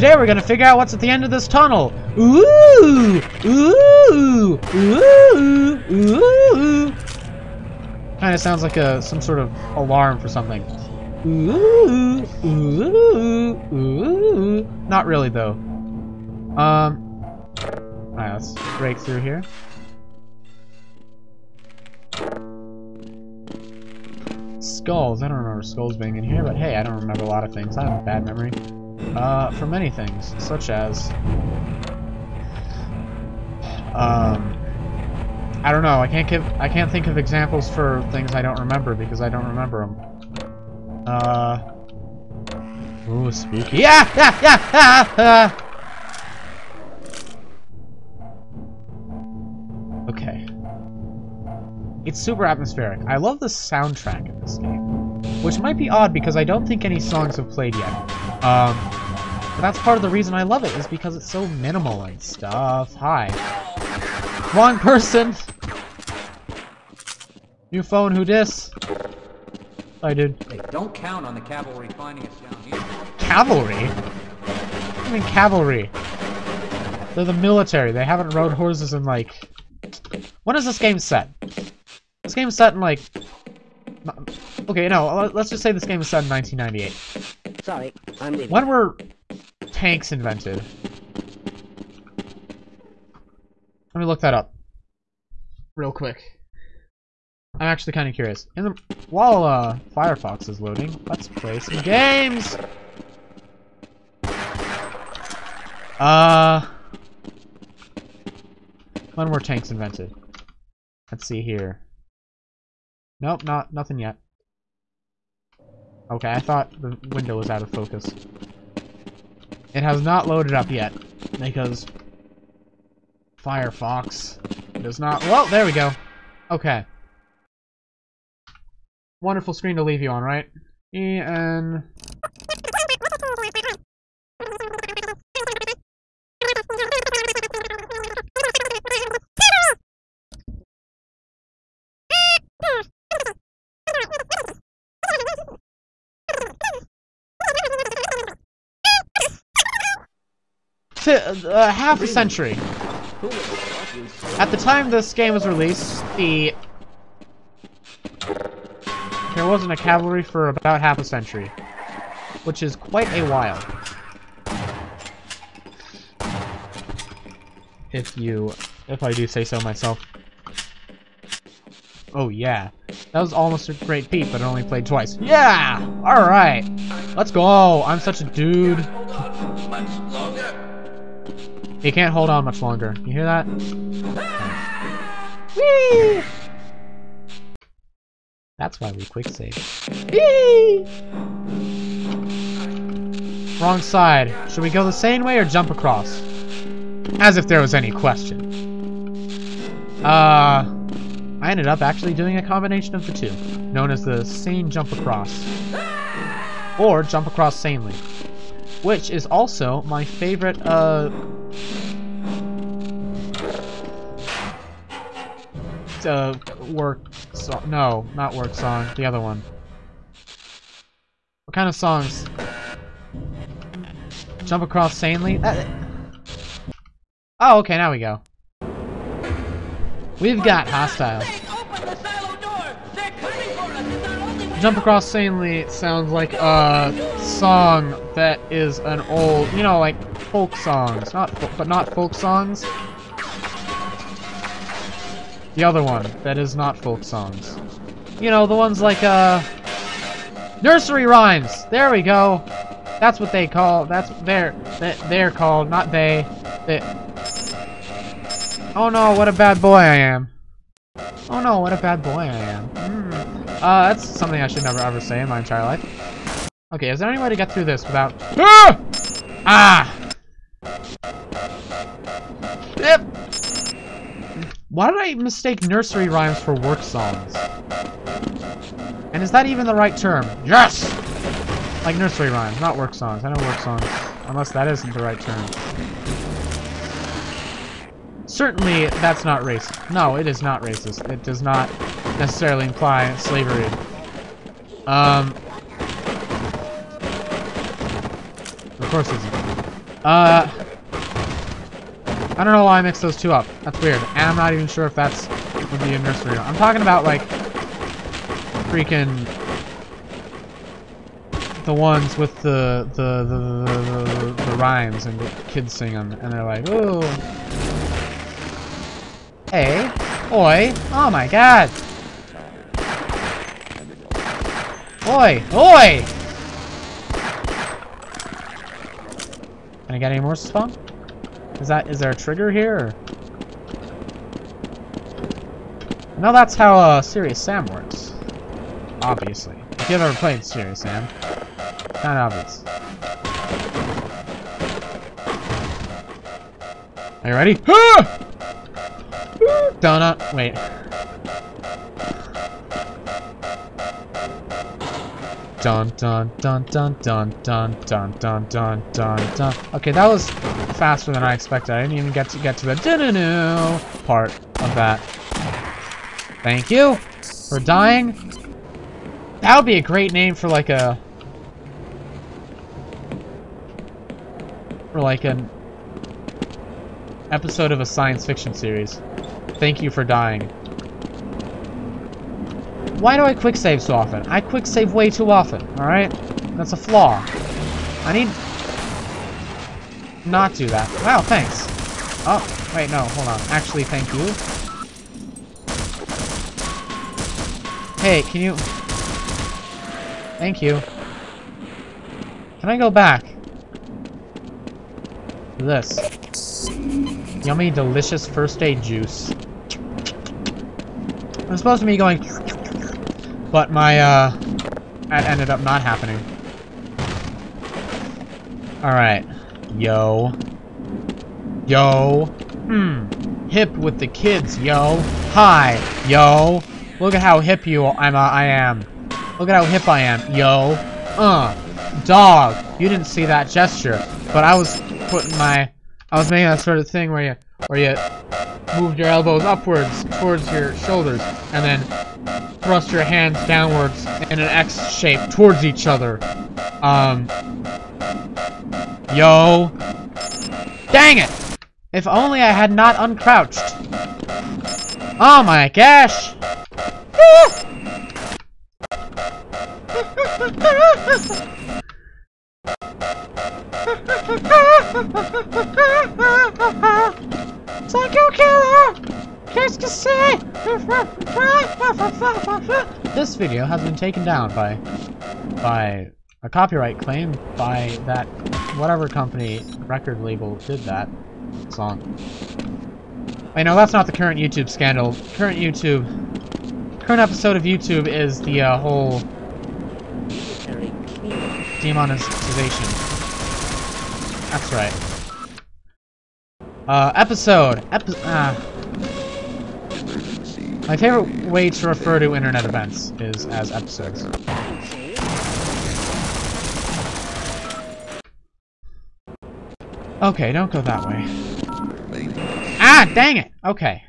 today we're gonna figure out what's at the end of this tunnel. Ooh! Ooh! Ooh! Ooh! Kind of sounds like a some sort of alarm for something. Ooh! Ooh! Ooh! Not really though. Um. Alright, let's break through here. Skulls. I don't remember skulls being in here, but hey, I don't remember a lot of things. I have a bad memory. Uh, for many things, such as... Um... I don't know. I can't give. I can't think of examples for things I don't remember because I don't remember them. Uh. Ooh, spooky. Yeah, yeah, yeah, yeah. Okay. It's super atmospheric. I love the soundtrack in this game, which might be odd because I don't think any songs have played yet. Um, but that's part of the reason I love it is because it's so minimal and stuff. Hi. Wrong person! New phone, who dis? I did. Hey, don't count on the cavalry finding us down here. Cavalry? I mean cavalry? They're the military. They haven't rode horses in like... When is this game set? This game is set in like... Okay, no, let's just say this game is set in 1998. Sorry, I'm leaving. When were tanks invented? Let me look that up. Real quick. I'm actually kind of curious. In the, while uh, Firefox is loading, let's play some games! Uh... When were tanks invented? Let's see here. Nope, not nothing yet. Okay, I thought the window was out of focus. It has not loaded up yet, because Firefox does not... Well, there we go. Okay. Wonderful screen to leave you on, right? E-N... Uh, half a century. At the time this game was released, the there wasn't a cavalry for about half a century, which is quite a while. If you, if I do say so myself. Oh yeah, that was almost a great feat, but it only played twice. Yeah! Alright! Let's go! I'm such a dude. He can't hold on much longer. You hear that? Whee! That's why we quick save. Wrong side. Should we go the same way or jump across? As if there was any question. Uh, I ended up actually doing a combination of the two, known as the sane jump across. Or jump across sanely. Which is also my favorite, uh, uh, work song. No, not work song. The other one. What kind of songs? Jump across sanely? Uh, oh, okay, now we go. We've got hostile. Jump across sanely sounds like a song that is an old, you know, like folk songs, not, but not folk songs. The other one that is not folk songs. You know, the ones like, uh... Nursery rhymes! There we go! That's what they call, that's, they're, they're called, not they. they. Oh no, what a bad boy I am. Oh no, what a bad boy I am. Mm. Uh, that's something I should never ever say in my entire life. Okay, is there any way to get through this without... Ah! Ah! Yep! Why did I mistake nursery rhymes for work songs? And is that even the right term? Yes! Like nursery rhymes, not work songs. I know work songs. Unless that isn't the right term. Certainly, that's not racist. No, it is not racist. It does not necessarily imply slavery. Um... Of course it isn't. Uh, I don't know why I mixed those two up. That's weird. And I'm not even sure if that's would be a nursery. I'm talking about like freaking the ones with the the the, the, the, the rhymes and the kids sing them and they're like, ooh. Hey, oi, oh my god. Oi, oi! Can I get any more spawn? Is that is there a trigger here? No, that's how uh, Serious Sam works. Obviously. If you've ever played Serious Sam, kind of obvious. Are you ready? Donut. Wait. Dun dun dun dun dun dun dun dun dun dun dun. Okay, that was faster than I expected. I didn't even get to get to the doo part of that. Thank you for dying. That would be a great name for like a for like an episode of a science fiction series. Thank you for dying. Why do I quick save so often? I quick save way too often, alright? That's a flaw. I need... Not do that. Wow, thanks. Oh, wait, no, hold on. Actually, thank you. Hey, can you... Thank you. Can I go back? This. Yummy, delicious first aid juice. I'm supposed to be going but my, uh, that ended up not happening. Alright. Yo. Yo. Hmm. Hip with the kids, yo. Hi, yo. Look at how hip you I'm, uh, I am. Look at how hip I am, yo. Uh. Dog. You didn't see that gesture, but I was putting my, I was making that sort of thing where you, where you moved your elbows upwards towards your shoulders, and then thrust your hands downwards in an X shape towards each other. Um. Yo. Dang it! If only I had not uncrouched. Oh my gosh! Psycho killer! This video has been taken down by by a copyright claim by that whatever company record label did that song. I know that's not the current YouTube scandal. Current YouTube, current episode of YouTube is the uh, whole demonetization. That's right. Uh, episode. Epi uh, my favorite way to refer to internet events is as episodes. Okay, don't go that way. Ah, dang it! Okay.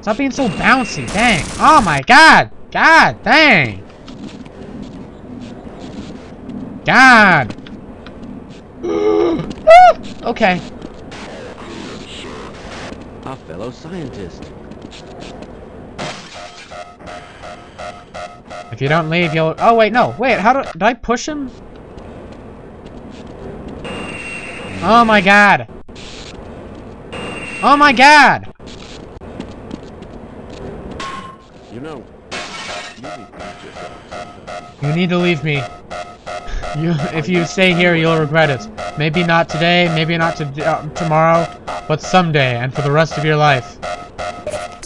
Stop being so bouncy, dang! Oh my god! God, dang! God! okay. A fellow scientist. If you don't leave, you'll... Oh, wait, no. Wait, how do... Did I push him? Oh, my God. Oh, my God. You know, you need to leave me. You, if you stay here, you'll regret it. Maybe not today, maybe not to, uh, tomorrow, but someday, and for the rest of your life.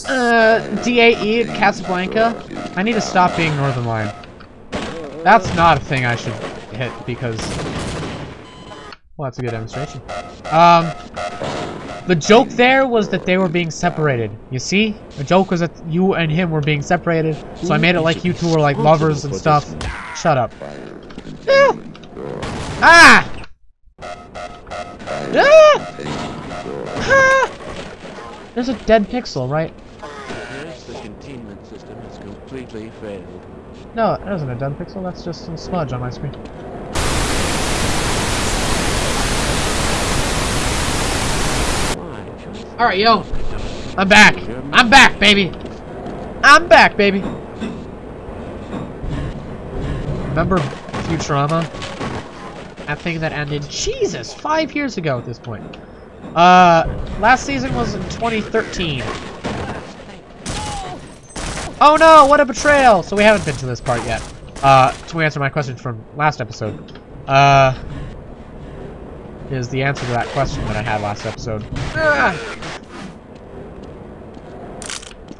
Uh, DAE at Casablanca? I need to stop being Northern Line. That's not a thing I should hit because... Well, that's a good demonstration. Um, the joke there was that they were being separated. You see? The joke was that you and him were being separated, so I made it like you two were like lovers and stuff. Shut up. Ah! Ah! ah! There's a dead pixel, right? obviously failed. No, it isn't a dumb pixel, that's just a smudge on my screen. Alright, yo! I'm back! I'm back, baby! I'm back, baby! Remember Futurama? That thing that ended, Jesus, five years ago at this point. Uh, last season was in 2013. Oh no, what a betrayal! So we haven't been to this part yet. Uh, to answer my question from last episode. Uh, is the answer to that question that I had last episode. Ah!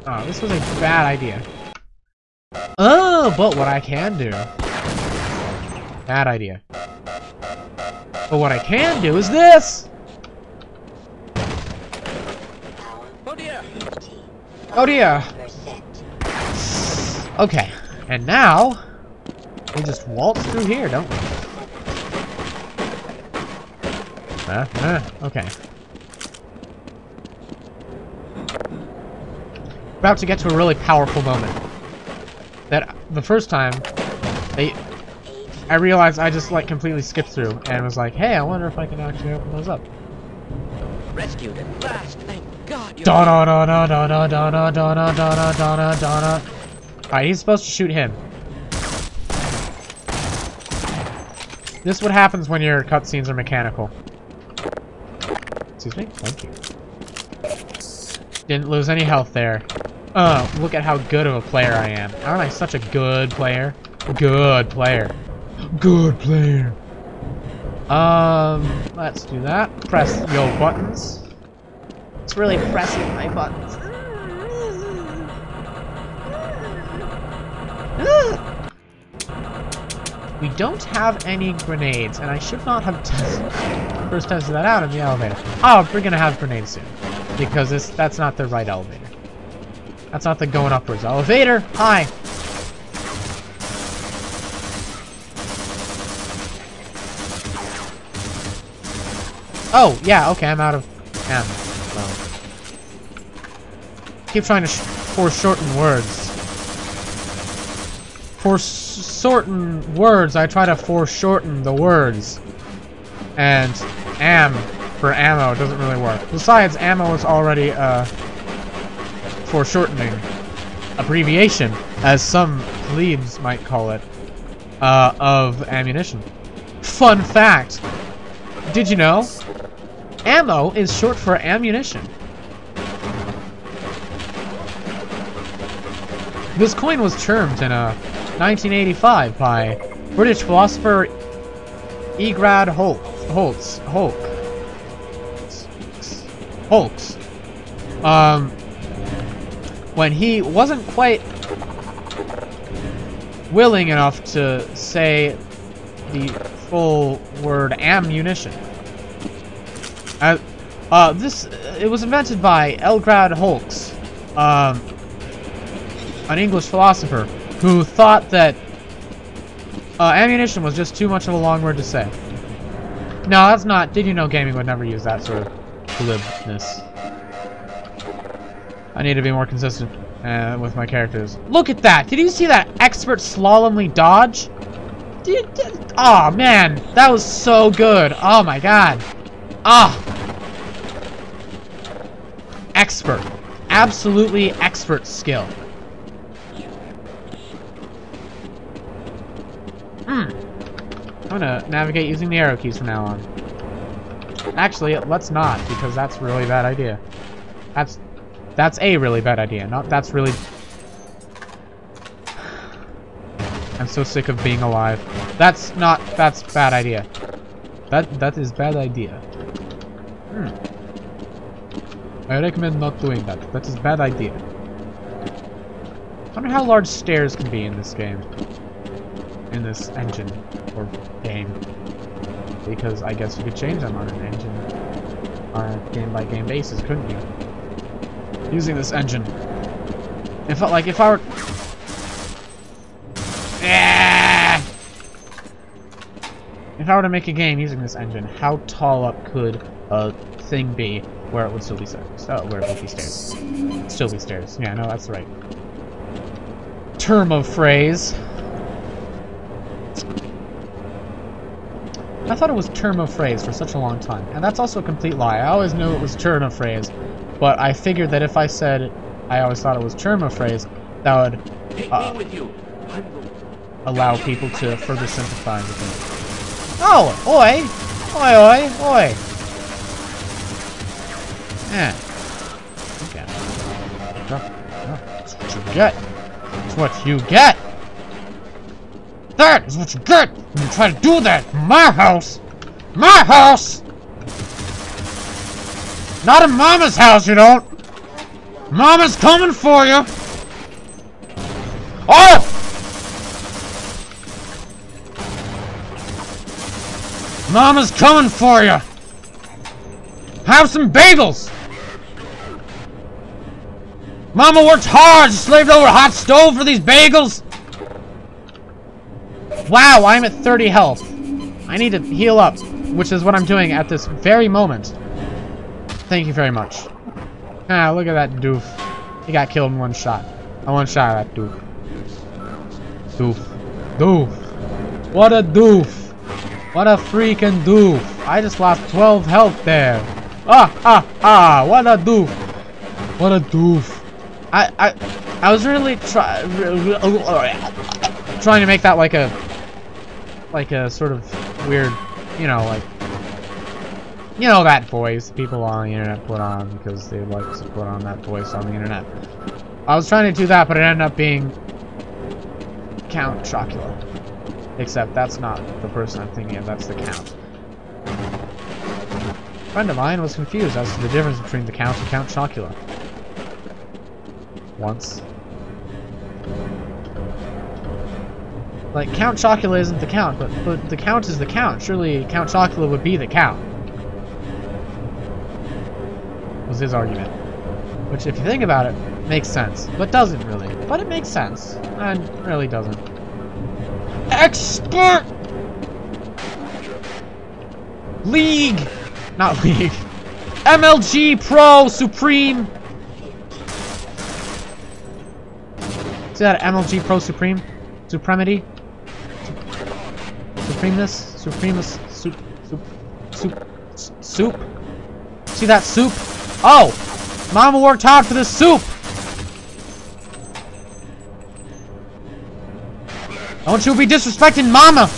Oh, this was a bad idea. Oh, but what I can do. Bad idea. But what I can do is this! Oh dear! Oh dear! Okay, and now, we just waltz through here, don't we? Uh, uh, okay. About to get to a really powerful moment. That the first time, they, I realized I just like completely skipped through and was like, hey, I wonder if I can actually open those up. Rescued at last, thank God you're Da da da da da da da Alright, he's supposed to shoot him. This is what happens when your cutscenes are mechanical. Excuse me? Thank you. Didn't lose any health there. Oh, look at how good of a player I am. Aren't I such a good player? Good player. Good player. Um, let's do that. Press yo buttons. It's really pressing my buttons. We don't have any grenades, and I should not have first tested that out in the elevator. Oh, we're gonna have grenades soon, because this that's not the right elevator. That's not the going upwards elevator. Hi. Oh, yeah, okay, I'm out of ammo. Well. Keep trying to sh foreshorten words. For certain words, I try to foreshorten the words. And am for ammo doesn't really work. Besides, ammo is already a foreshortening abbreviation, as some plebes might call it, uh, of ammunition. Fun fact! Did you know? Ammo is short for ammunition. This coin was termed in a 1985 by British philosopher Egrad Holt, Holtz, Holk, Holks, um, when he wasn't quite willing enough to say the full word ammunition. Uh, uh, this, it was invented by Elgrad Holks, um, an English philosopher, who thought that uh, ammunition was just too much of a long word to say. No, that's not, Did You Know Gaming would never use that sort of glibness. I need to be more consistent uh, with my characters. Look at that! Did you see that expert slalomly dodge? Did, did, oh man, that was so good. Oh my god. Ah! Expert. Absolutely expert skill. I'm gonna navigate using the arrow keys from now on. Actually, let's not, because that's a really bad idea. That's that's a really bad idea. Not that's really I'm so sick of being alive. That's not that's bad idea. That that is bad idea. Hmm. I recommend not doing that. That is a bad idea. I wonder how large stairs can be in this game. In this engine or game. Because I guess you could change them on an engine on a game by game basis, couldn't you? Using this engine. If I, like if I were Ah! If I were to make a game using this engine, how tall up could a thing be where it would still be stairs? Oh, where it would be stairs. Still be stairs. Yeah, no, that's right. Term of phrase. I thought it was term of phrase for such a long time, and that's also a complete lie. I always knew it was turn of phrase but I figured that if I said I always thought it was German phrase, that would Uh, with you. Allow people to further sympathize with me. Oh, oi! Oi, oi, oi! Yeah. Okay. That's what you get. That's what you get! That is what you get when you try to do that in my house! My house! Not in Mama's house, you don't! Mama's coming for you! Oh! Mama's coming for you! Have some bagels! Mama worked hard, slaved over a hot stove for these bagels! Wow, I'm at 30 health. I need to heal up, which is what I'm doing at this very moment. Thank you very much. Ah, look at that doof. He got killed in one shot. I one shot at that doof. Doof. Doof. What a doof. What a freaking doof. I just lost 12 health there. Ah, ah, ah. What a doof. What a doof. I, I, I was really try, trying to make that like a, like a sort of weird, you know, like, you know that voice people on the internet put on because they like to put on that voice on the internet. I was trying to do that, but it ended up being Count Chocula. Except that's not the person I'm thinking of, that's the Count. A friend of mine was confused as to the difference between the Count and Count Chocula. Once. Like, Count Chocula isn't the Count, but, but the Count is the Count. Surely Count Chocula would be the Count. Was his argument. Which, if you think about it, makes sense. But doesn't really. But it makes sense. And really doesn't. Expert! League! Not League. MLG Pro Supreme! See that MLG Pro Supreme? Supremity? Supremeness? Supremus? Soup? Soup? Soup? Soup? See that soup? Oh! Mama worked hard for this soup! Don't you be disrespecting Mama!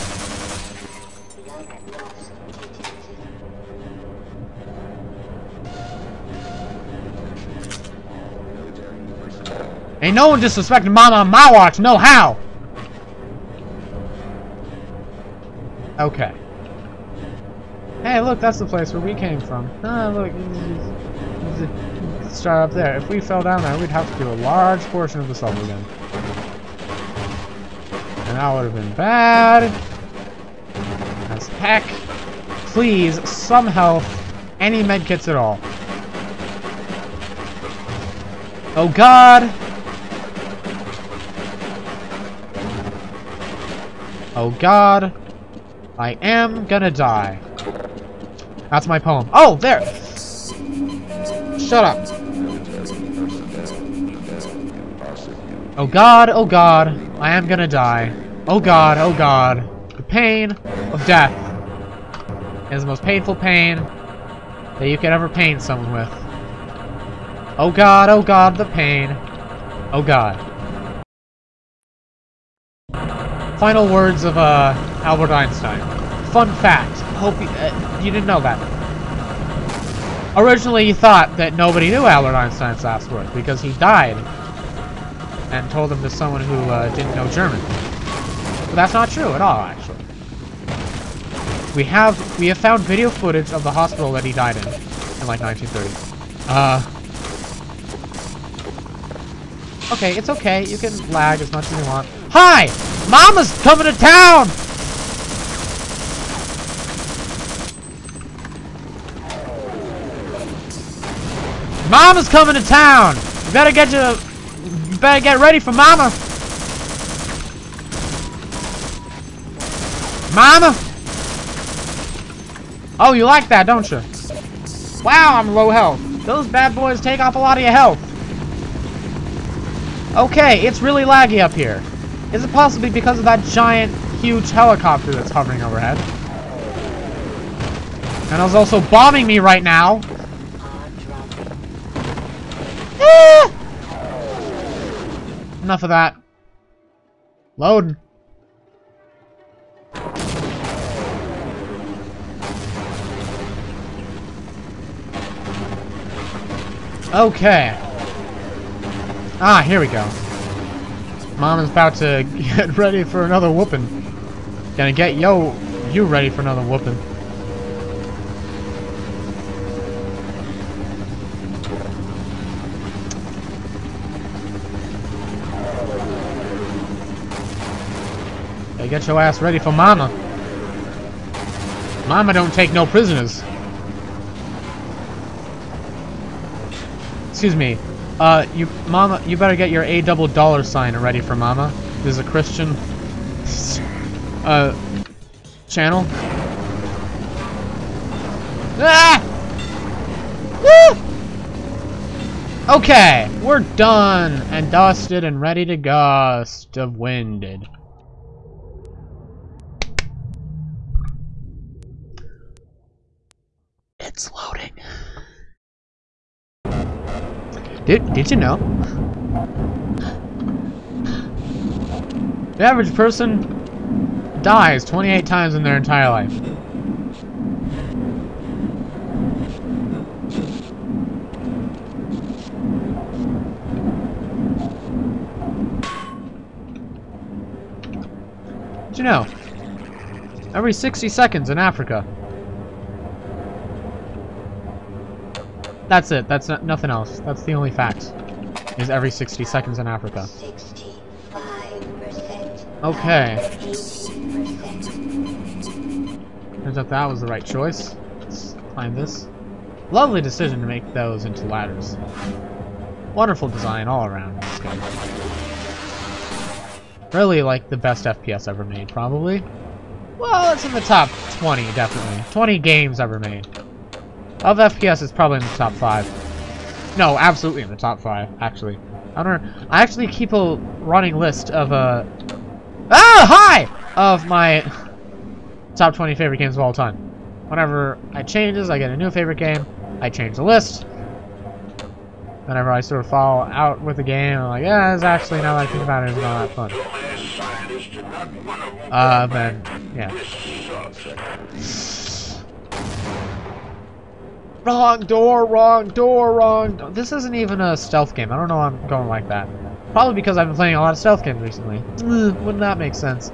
Ain't no one disrespecting Mama on my watch, no how! Okay. Hey, look, that's the place where we came from. Ah, look. Start up there. If we fell down there, we'd have to do a large portion of the level again. And that would have been bad. As heck. Please, some health. Any medkits at all. Oh god! Oh god. I am gonna die. That's my poem. Oh, there! Shut up. Oh god, oh god, I am gonna die. Oh god, oh god. The pain of death is the most painful pain that you could ever pain someone with. Oh god, oh god, the pain. Oh god. Final words of uh, Albert Einstein. Fun fact. Hope you, uh, you didn't know that. Originally, you thought that nobody knew Albert Einstein's last words because he died and told them to someone who uh, didn't know German. But that's not true at all, actually. We have we have found video footage of the hospital that he died in in like 1930. Uh. Okay, it's okay. You can lag as much as you want. Hi! Mama's coming to town! Mama's coming to town! You better get your... You better get ready for Mama! Mama! Oh, you like that, don't you? Wow, I'm low health. Those bad boys take off a lot of your health. Okay, it's really laggy up here. Is it possibly because of that giant, huge helicopter that's hovering overhead? And it's also bombing me right now. Enough of that. Load. Okay. Ah, here we go. Mom is about to get ready for another whooping. Gonna get yo you ready for another whooping. Get your ass ready for mama. Mama don't take no prisoners. Excuse me. Uh, you, mama, you better get your A double dollar sign ready for mama. This is a Christian, uh, channel. Ah! Woo! Okay, we're done and dusted and ready to gust of winded. Did, did you know? The average person dies 28 times in their entire life. Did you know? Every 60 seconds in Africa. That's it. That's not, nothing else. That's the only fact. Is every 60 seconds in Africa. Okay. Turns out that was the right choice. Let's climb this. Lovely decision to make those into ladders. Wonderful design all around in this game. Really like the best FPS ever made, probably. Well, it's in the top 20, definitely. 20 games ever made. Of FPS, it's probably in the top 5. No, absolutely in the top 5, actually. I don't know. I actually keep a running list of, uh... Ah, hi! Of my top 20 favorite games of all time. Whenever I changes, I get a new favorite game, I change the list. Whenever I sort of fall out with a game, I'm like, yeah, it's actually, now that I think about it, it's not that fun. Uh, then, yeah. Wrong door, wrong door, wrong door. This isn't even a stealth game. I don't know why I'm going like that. Probably because I've been playing a lot of stealth games recently. Ugh, wouldn't that make sense?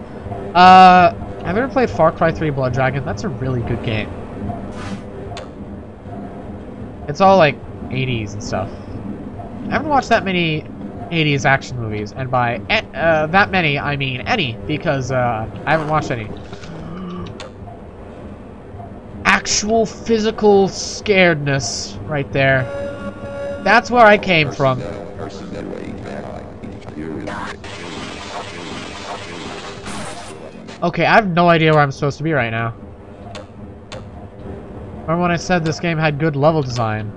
Uh, have you ever played Far Cry 3 Blood Dragon? That's a really good game. It's all like 80s and stuff. I haven't watched that many 80s action movies, and by uh, that many, I mean any, because uh, I haven't watched any. Actual physical scaredness right there. That's where I came from. Okay, I have no idea where I'm supposed to be right now. Remember when I said this game had good level design?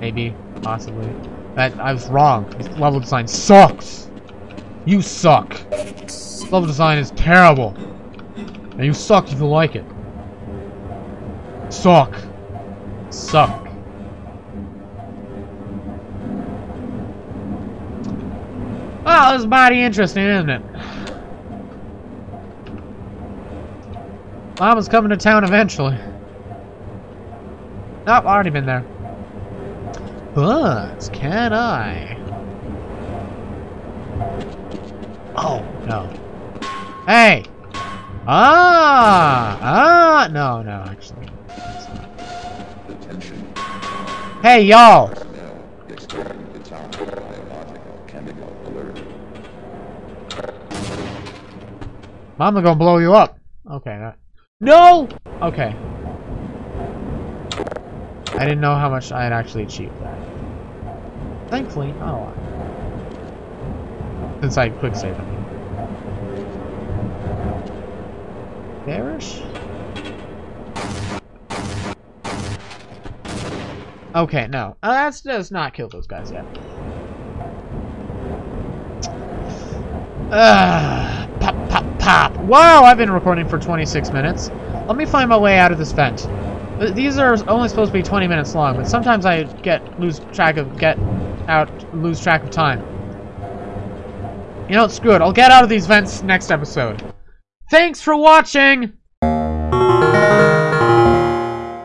Maybe, possibly. That I was wrong. Level design sucks. You suck. Level design is terrible. And you suck if you like it. Suck. Suck. Well, this is mighty interesting, isn't it? Mama's coming to town eventually. Nope, already been there. But, can I? Oh, no. Hey! Ah! Ah! No, no, actually. Hey, y'all! Mama gonna blow you up. Okay. No! Okay. I didn't know how much I had actually achieved that. Thankfully, not a lot. Since I quick save, I mean. Bearish? Okay, no. Uh, that's does not kill those guys yet. Uh, pop, pop, pop. Wow, I've been recording for 26 minutes. Let me find my way out of this vent. These are only supposed to be 20 minutes long, but sometimes I get lose track of get out lose track of time. You know? Screw it. I'll get out of these vents next episode. Thanks for watching!